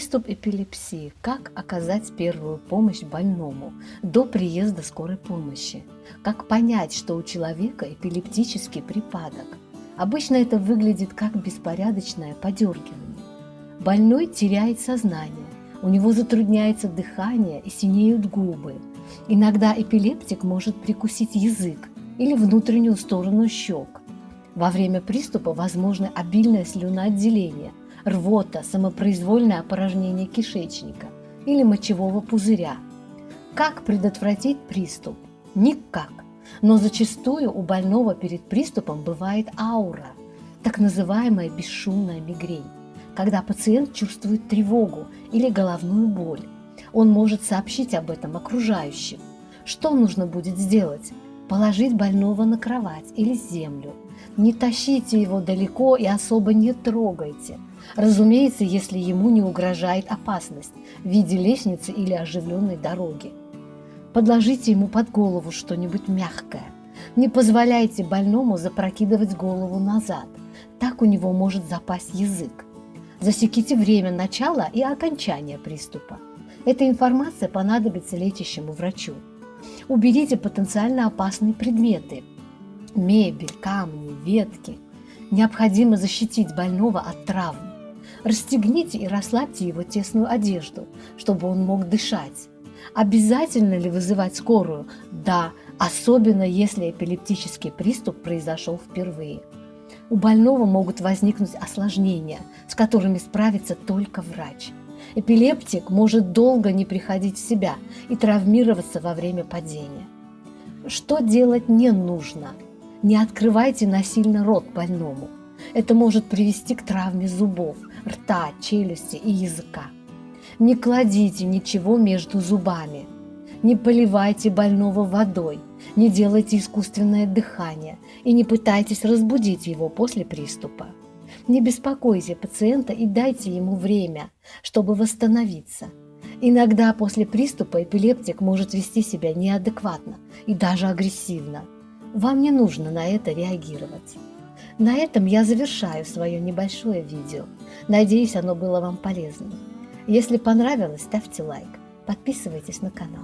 Приступ эпилепсии. Как оказать первую помощь больному до приезда скорой помощи? Как понять, что у человека эпилептический припадок? Обычно это выглядит как беспорядочное подергивание. Больной теряет сознание, у него затрудняется дыхание и синеют губы. Иногда эпилептик может прикусить язык или внутреннюю сторону щек. Во время приступа возможно обильное слюноотделение, рвота, самопроизвольное опорожнение кишечника или мочевого пузыря. Как предотвратить приступ? Никак. Но зачастую у больного перед приступом бывает аура, так называемая бесшумная мигрень, когда пациент чувствует тревогу или головную боль. Он может сообщить об этом окружающим. Что нужно будет сделать? Положить больного на кровать или землю. Не тащите его далеко и особо не трогайте – Разумеется, если ему не угрожает опасность в виде лестницы или оживленной дороги. Подложите ему под голову что-нибудь мягкое. Не позволяйте больному запрокидывать голову назад. Так у него может запасть язык. Засеките время начала и окончания приступа. Эта информация понадобится лечащему врачу. Уберите потенциально опасные предметы – мебель, камни, ветки. Необходимо защитить больного от травм. Расстегните и расслабьте его тесную одежду, чтобы он мог дышать. Обязательно ли вызывать скорую? Да, особенно если эпилептический приступ произошел впервые. У больного могут возникнуть осложнения, с которыми справится только врач. Эпилептик может долго не приходить в себя и травмироваться во время падения. Что делать не нужно? Не открывайте насильно рот больному. Это может привести к травме зубов, рта, челюсти и языка. Не кладите ничего между зубами. Не поливайте больного водой, не делайте искусственное дыхание и не пытайтесь разбудить его после приступа. Не беспокойте пациента и дайте ему время, чтобы восстановиться. Иногда после приступа эпилептик может вести себя неадекватно и даже агрессивно. Вам не нужно на это реагировать. На этом я завершаю свое небольшое видео. Надеюсь, оно было вам полезным. Если понравилось, ставьте лайк, подписывайтесь на канал.